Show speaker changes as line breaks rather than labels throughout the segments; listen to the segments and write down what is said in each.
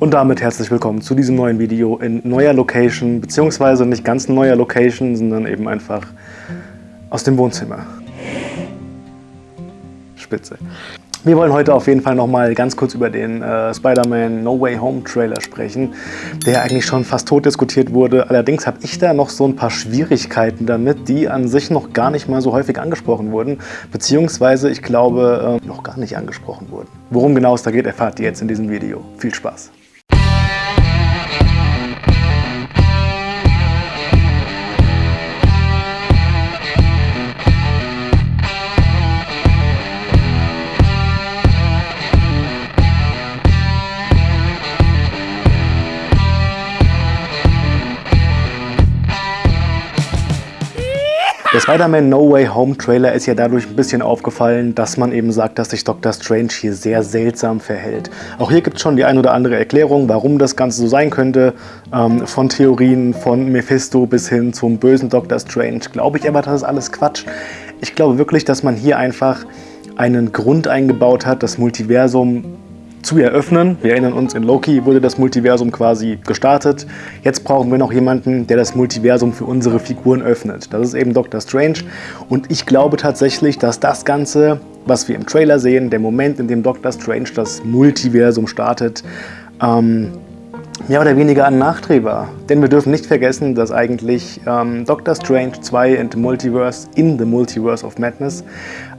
Und damit herzlich willkommen zu diesem neuen Video in neuer Location, beziehungsweise nicht ganz neuer Location, sondern eben einfach aus dem Wohnzimmer. Spitze. Wir wollen heute auf jeden Fall noch mal ganz kurz über den äh, Spider-Man No Way Home Trailer sprechen, der eigentlich schon fast tot diskutiert wurde. Allerdings habe ich da noch so ein paar Schwierigkeiten damit, die an sich noch gar nicht mal so häufig angesprochen wurden, beziehungsweise ich glaube, äh, noch gar nicht angesprochen wurden. Worum genau es da geht, erfahrt ihr jetzt in diesem Video. Viel Spaß! Der Spider-Man No Way Home Trailer ist ja dadurch ein bisschen aufgefallen, dass man eben sagt, dass sich Doctor Strange hier sehr seltsam verhält. Auch hier gibt es schon die ein oder andere Erklärung, warum das Ganze so sein könnte. Ähm, von Theorien von Mephisto bis hin zum bösen Doctor Strange. Glaube ich aber, das ist alles Quatsch. Ich glaube wirklich, dass man hier einfach einen Grund eingebaut hat, das Multiversum zu eröffnen. Wir erinnern uns, in Loki wurde das Multiversum quasi gestartet. Jetzt brauchen wir noch jemanden, der das Multiversum für unsere Figuren öffnet. Das ist eben Doctor Strange. Und ich glaube tatsächlich, dass das Ganze, was wir im Trailer sehen, der Moment, in dem Doctor Strange das Multiversum startet, ähm, mehr oder weniger ein Nachdreh war. Denn wir dürfen nicht vergessen, dass eigentlich ähm, Doctor Strange 2 in the Multiverse, in the Multiverse of Madness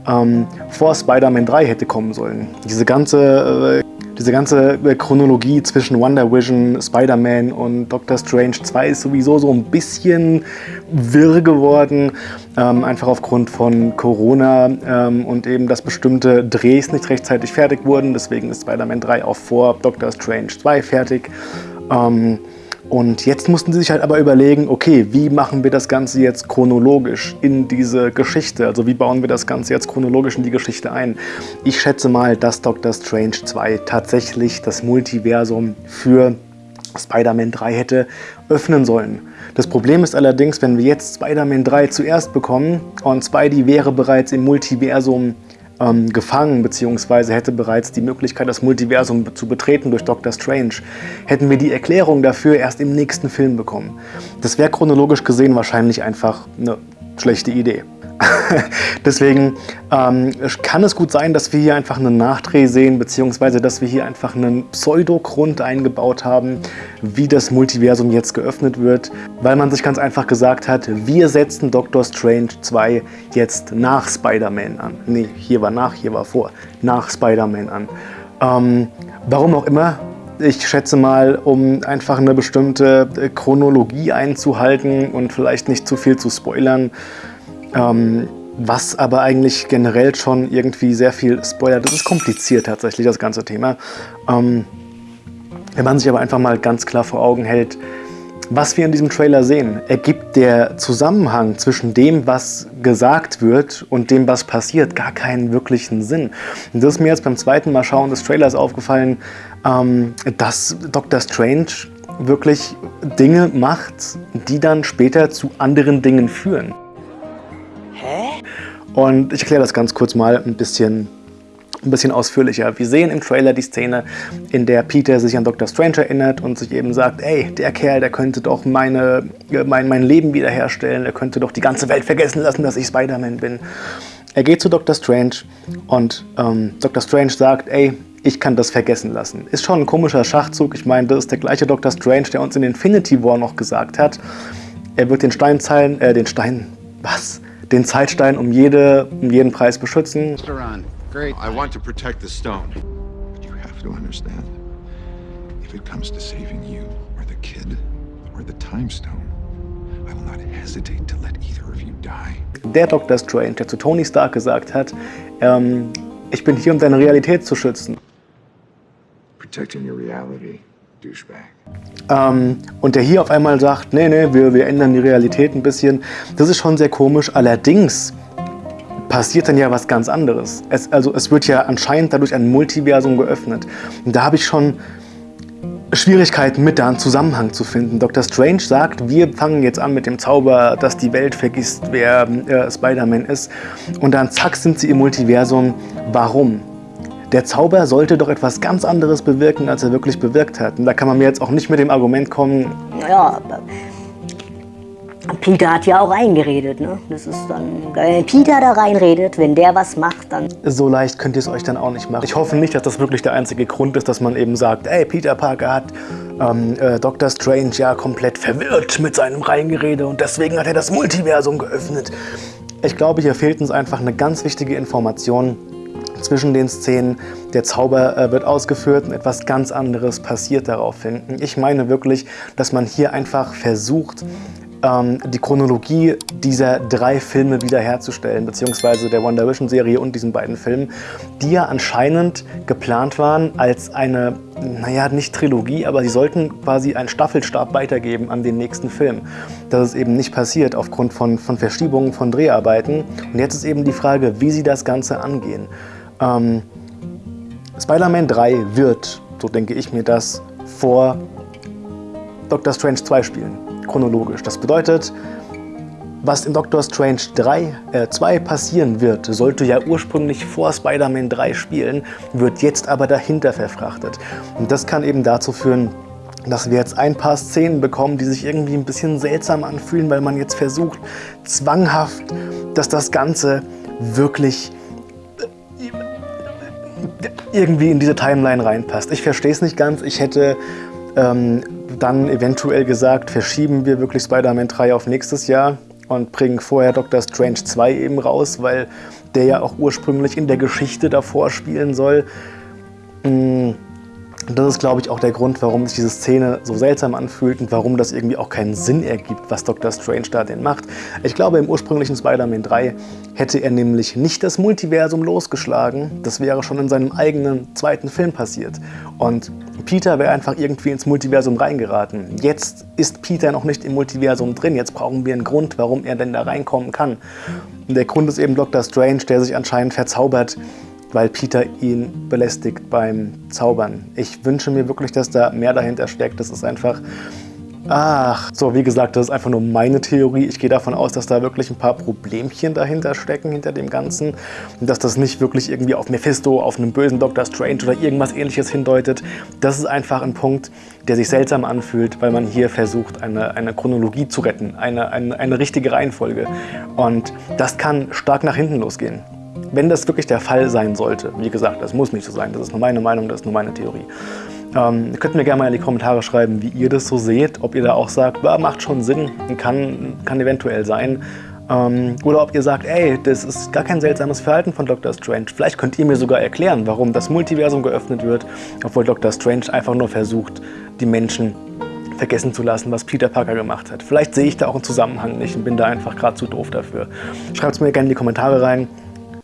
ähm, vor Spider-Man 3 hätte kommen sollen. Diese ganze, äh, diese ganze äh, Chronologie zwischen Wonder Vision, Spider-Man und Doctor Strange 2 ist sowieso so ein bisschen wirr geworden, ähm, einfach aufgrund von Corona ähm, und eben, dass bestimmte Drehs nicht rechtzeitig fertig wurden. Deswegen ist Spider-Man 3 auch vor Doctor Strange 2 fertig. Ähm, und jetzt mussten sie sich halt aber überlegen, okay, wie machen wir das Ganze jetzt chronologisch in diese Geschichte? Also wie bauen wir das Ganze jetzt chronologisch in die Geschichte ein? Ich schätze mal, dass Doctor Strange 2 tatsächlich das Multiversum für Spider-Man 3 hätte öffnen sollen. Das Problem ist allerdings, wenn wir jetzt Spider-Man 3 zuerst bekommen und Spidey wäre bereits im Multiversum ähm, gefangen, beziehungsweise hätte bereits die Möglichkeit, das Multiversum zu betreten durch Doctor Strange, hätten wir die Erklärung dafür erst im nächsten Film bekommen. Das wäre chronologisch gesehen wahrscheinlich einfach eine schlechte Idee. Deswegen ähm, kann es gut sein, dass wir hier einfach einen Nachdreh sehen, beziehungsweise dass wir hier einfach einen Pseudogrund eingebaut haben, wie das Multiversum jetzt geöffnet wird, weil man sich ganz einfach gesagt hat, wir setzen Doctor Strange 2 jetzt nach Spider-Man an. Nee, hier war nach, hier war vor. Nach Spider-Man an. Ähm, warum auch immer, ich schätze mal, um einfach eine bestimmte Chronologie einzuhalten und vielleicht nicht zu viel zu spoilern, ähm, was aber eigentlich generell schon irgendwie sehr viel spoilert. Das ist kompliziert tatsächlich, das ganze Thema. Ähm, wenn man sich aber einfach mal ganz klar vor Augen hält, was wir in diesem Trailer sehen, ergibt der Zusammenhang zwischen dem, was gesagt wird und dem, was passiert, gar keinen wirklichen Sinn. Und das ist mir jetzt beim zweiten Mal schauen des Trailers aufgefallen, ähm, dass Dr. Strange wirklich Dinge macht, die dann später zu anderen Dingen führen. Und ich erkläre das ganz kurz mal ein bisschen, ein bisschen ausführlicher. Wir sehen im Trailer die Szene, in der Peter sich an Dr. Strange erinnert und sich eben sagt, ey, der Kerl, der könnte doch meine, mein, mein Leben wiederherstellen, der könnte doch die ganze Welt vergessen lassen, dass ich Spider-Man bin. Er geht zu Dr. Strange und ähm, Dr. Strange sagt, ey, ich kann das vergessen lassen. Ist schon ein komischer Schachzug. Ich meine, das ist der gleiche Dr. Strange, der uns in Infinity War noch gesagt hat, er wird den Steinzeilen, äh, den Stein, was? den Zeitstein um, jede, um jeden Preis beschützen.
Great. I want to protect the stone. But you have to understand, if it comes to saving you, or the kid, or the time stone, I will not hesitate to let either of you die.
Der Dr. Strange, der zu Tony Stark gesagt hat, ähm, ich bin hier, um deine Realität zu schützen.
Protecting your reality.
Ähm, und der hier auf einmal sagt, nee, nee, wir, wir ändern die Realität ein bisschen. Das ist schon sehr komisch. Allerdings passiert dann ja was ganz anderes. Es, also es wird ja anscheinend dadurch ein Multiversum geöffnet. Und da habe ich schon Schwierigkeiten mit da einen Zusammenhang zu finden. Dr. Strange sagt, wir fangen jetzt an mit dem Zauber, dass die Welt vergisst, wer äh, Spider-Man ist. Und dann zack sind sie im Multiversum. Warum? Der Zauber sollte doch etwas ganz anderes bewirken, als er wirklich bewirkt hat. Und da kann man mir jetzt auch nicht mit dem Argument kommen...
Ja, Peter hat ja auch reingeredet, ne? Das ist dann, wenn Peter da reinredet, wenn der was macht, dann...
So leicht könnt ihr es euch dann auch nicht machen. Ich hoffe nicht, dass das wirklich der einzige Grund ist, dass man eben sagt, ey, Peter Parker hat ähm, äh, Dr. Strange ja komplett verwirrt mit seinem Reingerede und deswegen hat er das Multiversum geöffnet. Ich glaube, hier fehlt uns einfach eine ganz wichtige Information, zwischen den Szenen. Der Zauber äh, wird ausgeführt und etwas ganz anderes passiert daraufhin. Ich meine wirklich, dass man hier einfach versucht, ähm, die Chronologie dieser drei Filme wiederherzustellen, beziehungsweise der Wonder Vision Serie und diesen beiden Filmen, die ja anscheinend geplant waren als eine, naja, nicht Trilogie, aber sie sollten quasi einen Staffelstab weitergeben an den nächsten Film. Das ist eben nicht passiert aufgrund von, von Verschiebungen von Dreharbeiten. Und jetzt ist eben die Frage, wie sie das Ganze angehen. Ähm, Spider-Man 3 wird, so denke ich mir das, vor Doctor Strange 2 spielen chronologisch. Das bedeutet, was in Doctor Strange 3, äh, 2 passieren wird, sollte ja ursprünglich vor Spider-Man 3 spielen, wird jetzt aber dahinter verfrachtet. Und das kann eben dazu führen, dass wir jetzt ein paar Szenen bekommen, die sich irgendwie ein bisschen seltsam anfühlen, weil man jetzt versucht, zwanghaft, dass das Ganze wirklich irgendwie in diese Timeline reinpasst. Ich verstehe es nicht ganz. Ich hätte ähm, dann eventuell gesagt, verschieben wir wirklich Spider-Man 3 auf nächstes Jahr und bringen vorher Doctor Strange 2 eben raus, weil der ja auch ursprünglich in der Geschichte davor spielen soll. Hm und das ist, glaube ich, auch der Grund, warum sich diese Szene so seltsam anfühlt und warum das irgendwie auch keinen Sinn ergibt, was Dr. Strange da denn macht. Ich glaube, im ursprünglichen Spider-Man 3 hätte er nämlich nicht das Multiversum losgeschlagen. Das wäre schon in seinem eigenen zweiten Film passiert. Und Peter wäre einfach irgendwie ins Multiversum reingeraten. Jetzt ist Peter noch nicht im Multiversum drin. Jetzt brauchen wir einen Grund, warum er denn da reinkommen kann. Und der Grund ist eben Dr. Strange, der sich anscheinend verzaubert weil Peter ihn belästigt beim Zaubern. Ich wünsche mir wirklich, dass da mehr dahinter steckt. Das ist einfach... Ach, so wie gesagt, das ist einfach nur meine Theorie. Ich gehe davon aus, dass da wirklich ein paar Problemchen dahinter stecken, hinter dem Ganzen. Und dass das nicht wirklich irgendwie auf Mephisto, auf einen bösen Dr. Strange oder irgendwas ähnliches hindeutet. Das ist einfach ein Punkt, der sich seltsam anfühlt, weil man hier versucht, eine, eine Chronologie zu retten, eine, eine, eine richtige Reihenfolge. Und das kann stark nach hinten losgehen. Wenn das wirklich der Fall sein sollte, wie gesagt, das muss nicht so sein, das ist nur meine Meinung, das ist nur meine Theorie. Ähm, könnt mir gerne mal in die Kommentare schreiben, wie ihr das so seht, ob ihr da auch sagt, macht schon Sinn, kann, kann eventuell sein. Ähm, oder ob ihr sagt, ey, das ist gar kein seltsames Verhalten von Dr. Strange. Vielleicht könnt ihr mir sogar erklären, warum das Multiversum geöffnet wird, obwohl Dr. Strange einfach nur versucht, die Menschen vergessen zu lassen, was Peter Parker gemacht hat. Vielleicht sehe ich da auch einen Zusammenhang nicht und bin da einfach gerade zu doof dafür. Schreibt es mir gerne in die Kommentare rein.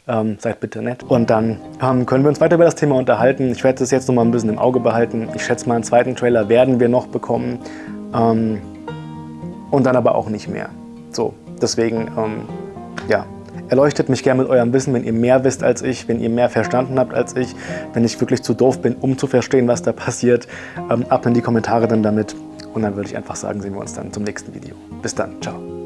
Ähm, seid bitte nett. Und dann ähm, können wir uns weiter über das Thema unterhalten. Ich werde das jetzt noch mal ein bisschen im Auge behalten. Ich schätze mal, einen zweiten Trailer werden wir noch bekommen. Ähm, und dann aber auch nicht mehr. So, deswegen, ähm, ja, erleuchtet mich gerne mit eurem Wissen, wenn ihr mehr wisst als ich, wenn ihr mehr verstanden habt als ich, wenn ich wirklich zu doof bin, um zu verstehen, was da passiert. Ähm, ab in die Kommentare dann damit. Und dann würde ich einfach sagen, sehen wir uns dann zum nächsten Video. Bis dann, ciao.